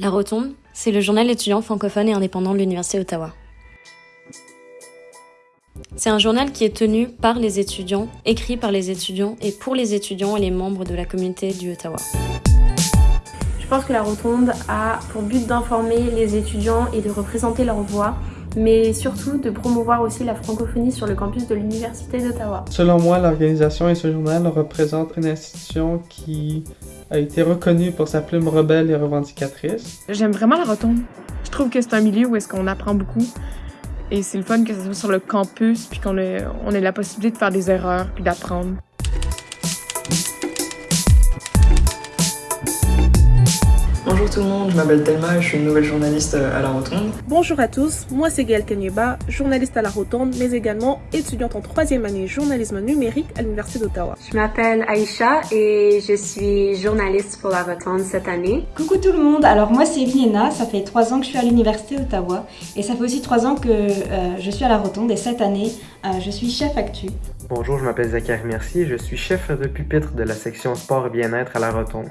La Rotonde, c'est le journal étudiant francophone et indépendant de l'Université d'Ottawa. C'est un journal qui est tenu par les étudiants, écrit par les étudiants et pour les étudiants et les membres de la communauté du Ottawa. Je pense que la Rotonde a pour but d'informer les étudiants et de représenter leur voix mais surtout de promouvoir aussi la francophonie sur le campus de l'Université d'Ottawa. Selon moi, l'organisation et ce journal représentent une institution qui a été reconnue pour sa plume rebelle et revendicatrice. J'aime vraiment la rotonde. Je trouve que c'est un milieu où est-ce qu'on apprend beaucoup. Et c'est le fun que ce soit sur le campus, puis qu'on ait, on ait la possibilité de faire des erreurs, puis d'apprendre. Bonjour tout le monde, je m'appelle Thelma et je suis une nouvelle journaliste à La Rotonde. Bonjour à tous, moi c'est Gaëlle Kenyeba, journaliste à La Rotonde, mais également étudiante en troisième année journalisme numérique à l'Université d'Ottawa. Je m'appelle Aïcha et je suis journaliste pour La Rotonde cette année. Coucou tout le monde, alors moi c'est Vienna, ça fait trois ans que je suis à l'Université d'Ottawa et ça fait aussi trois ans que euh, je suis à La Rotonde et cette année euh, je suis chef actu. Bonjour, je m'appelle Zachary Mercier je suis chef de pupitre de la section sport et bien-être à La Rotonde.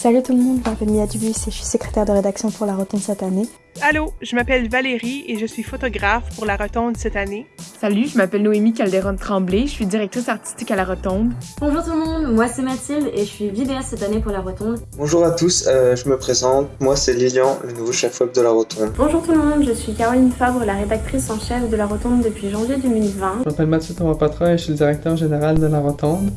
Salut tout le monde, je m'appelle Mia Dubus et je suis secrétaire de rédaction pour La Rotonde cette année. Allô, je m'appelle Valérie et je suis photographe pour La Rotonde cette année. Salut, je m'appelle Noémie Calderon-Tremblay, je suis directrice artistique à La Rotonde. Bonjour tout le monde, moi c'est Mathilde et je suis vidéaste cette année pour La Rotonde. Bonjour à tous, euh, je me présente, moi c'est Lilian, le nouveau chef web de La Rotonde. Bonjour tout le monde, je suis Caroline Fabre, la rédactrice en chef de La Rotonde depuis janvier 2020. Je m'appelle Mathieu Thomas-Patron et je suis le directeur général de La Rotonde.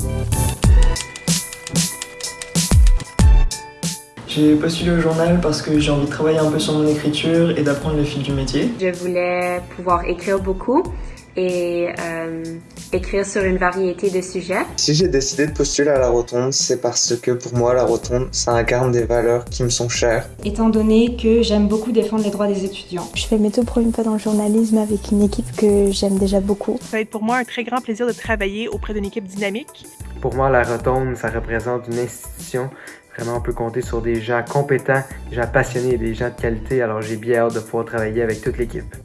J'ai postulé au journal parce que j'ai envie de travailler un peu sur mon écriture et d'apprendre le fil du métier. Je voulais pouvoir écrire beaucoup et euh, écrire sur une variété de sujets. Si j'ai décidé de postuler à la Rotonde, c'est parce que pour moi, la Rotonde, ça incarne des valeurs qui me sont chères. Étant donné que j'aime beaucoup défendre les droits des étudiants. Je fais mes tout premiers pas dans le journalisme avec une équipe que j'aime déjà beaucoup. Ça va être pour moi un très grand plaisir de travailler auprès d'une équipe dynamique. Pour moi, la Rotonde, ça représente une institution Vraiment, on peut compter sur des gens compétents, des gens passionnés et des gens de qualité. Alors, j'ai bien hâte de pouvoir travailler avec toute l'équipe.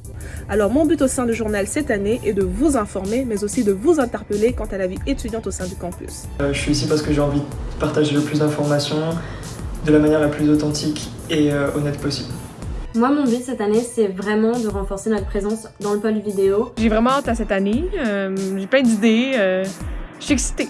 Alors, mon but au sein du journal cette année est de vous informer, mais aussi de vous interpeller quant à la vie étudiante au sein du campus. Euh, je suis ici parce que j'ai envie de partager le plus d'informations de la manière la plus authentique et euh, honnête possible. Moi, mon but cette année, c'est vraiment de renforcer notre présence dans le pôle vidéo. J'ai vraiment hâte à cette année. Euh, j'ai plein d'idées. je suis excitée.